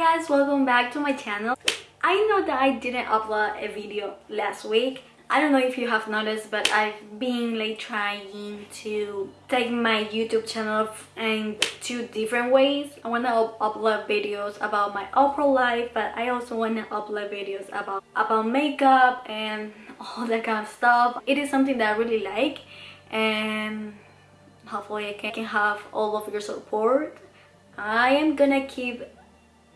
guys welcome back to my channel. I know that i didn't upload a video last week. I don't know if you have noticed but i've been like trying to take my youtube channel in two different ways. I want to up upload videos about my au pair life but i also want to upload videos about about makeup and all that kind of stuff. It is something that i really like and hopefully i can have all of your support. I am gonna keep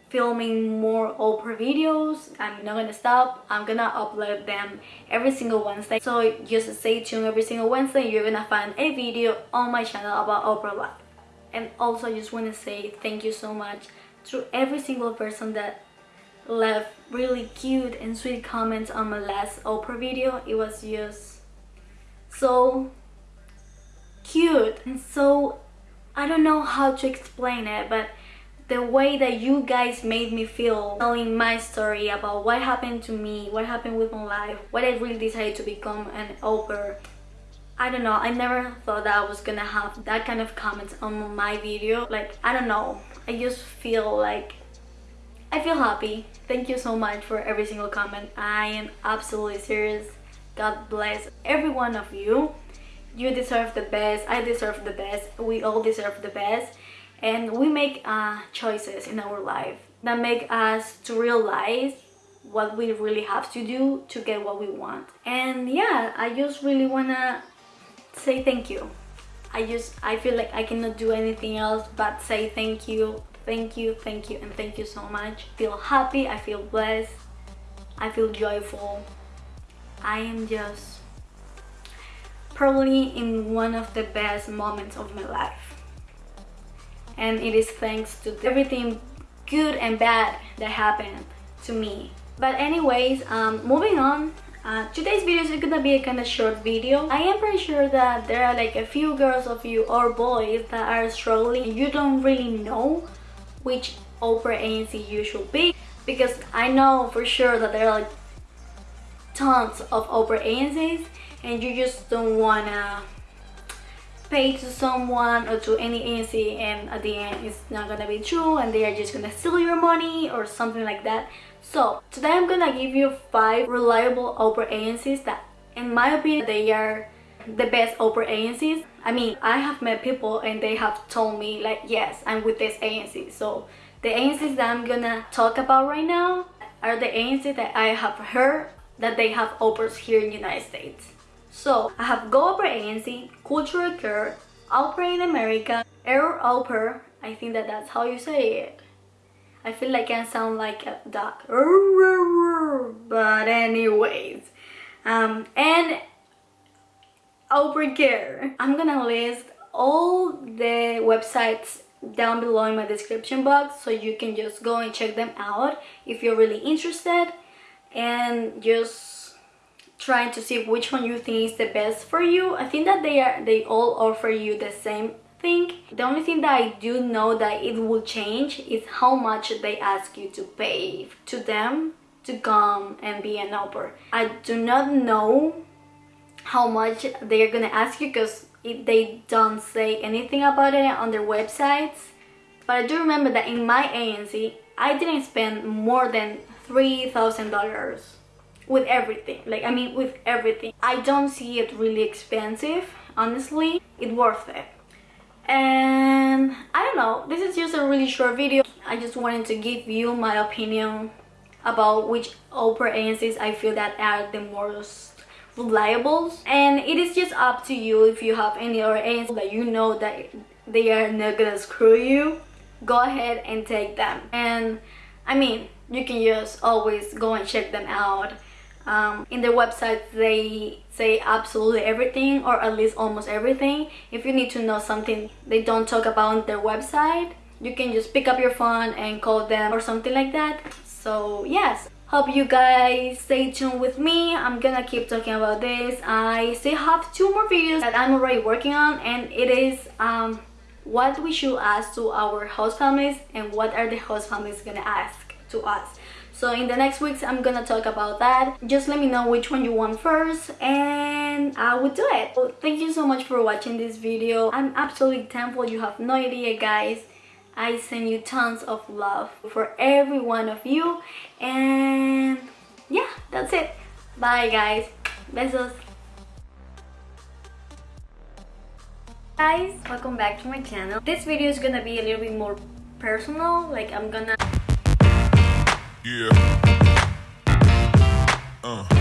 filming more au pair videos. I'm not gonna stop. I'm gonna upload them every single Wednesday. So just stay tuned every single Wednesday. You're gonna find a video on my channel about au pair life. And also I just wanna say thank you so much to every single person that left really cute and sweet comments on my last au pair video. It was just so cute and so I don't know how to explain it, but the way that you guys made me feel telling my story about what happened to me, what happened with my life, what I really decided to become an au pair. I don't know, I never thought that I was gonna have that kind of comments on my video. Like, I don't know, I just feel like, I feel happy. Thank you so much for every single comment. I am absolutely serious. God bless every one of you you deserve the best i deserve the best we all deserve the best and we make uh, choices in our life that make us to realize what we really have to do to get what we want. And yeah i just really wanna say thank you. I just i feel like i cannot do anything else but say thank you thank you thank you and thank you so much. I feel happy i feel blessed i feel joyful. I am just probably in one of the best moments of my life and it is thanks to everything good and bad that happened to me. But anyways um, moving on uh, today's video is gonna be a kind of short video. I am pretty sure that there are like a few girls of you or boys that are struggling. And you don't really know which Oprah agency you should be because i know for sure that there are like tons of Oprah agencies and you just don't wanna pay to someone or to any agency and at the end it's not gonna be true and they are just gonna steal your money or something like that. So today i'm gonna give you five reliable au pair agencies that in my opinion they are the best au pair agencies. I mean i have met people and they have told me like yes i'm with this agency. So the agencies that i'm gonna talk about right now are the agencies that i have heard that they have au pairs here in the united states so I have Go Oprah agency, Cultural Care, Au Pair in America, EurAupair. I think that that's how you say it. I feel like I sound like a duck. But anyways. Um, and AuPairCare. I'm gonna list all the websites down below in my description box so you can just go and check them out if you're really interested and just trying to see which one you think is the best for you. I think that they are they all offer you the same thing. The only thing that i do know that it will change is how much they ask you to pay to them to come and be an au pair. i do not know how much they're gonna ask you because they don't say anything about it on their websites. But i do remember that in my agency i didn't spend more than three thousand dollars with everything. Like i mean with everything. I don't see it really expensive honestly. It's worth it. And i don't know. This is just a really short video. I just wanted to give you my opinion about which au pair agencies i feel that are the most reliable. And it is just up to you if you have any other agencies that you know that they are not gonna screw you. Go ahead and take them. And i mean you can just always go and check them out um, in their website they say absolutely everything or at least almost everything. If you need to know something they don't talk about on their website you can just pick up your phone and call them or something like that. So yes. Hope you guys stay tuned with me. I'm gonna keep talking about this. I still have two more videos that i'm already working on and it is um, what we should ask to our host families and what are the host families gonna ask to us so in the next weeks i'm gonna talk about that. Just let me know which one you want first and i will do it. Well, thank you so much for watching this video. I'm absolutely thankful you have no idea guys. I send you tons of love for every one of you and yeah that's it. Bye guys. Besos. Guys welcome back to my channel. This video is gonna be a little bit more personal like i'm gonna yeah. Uh.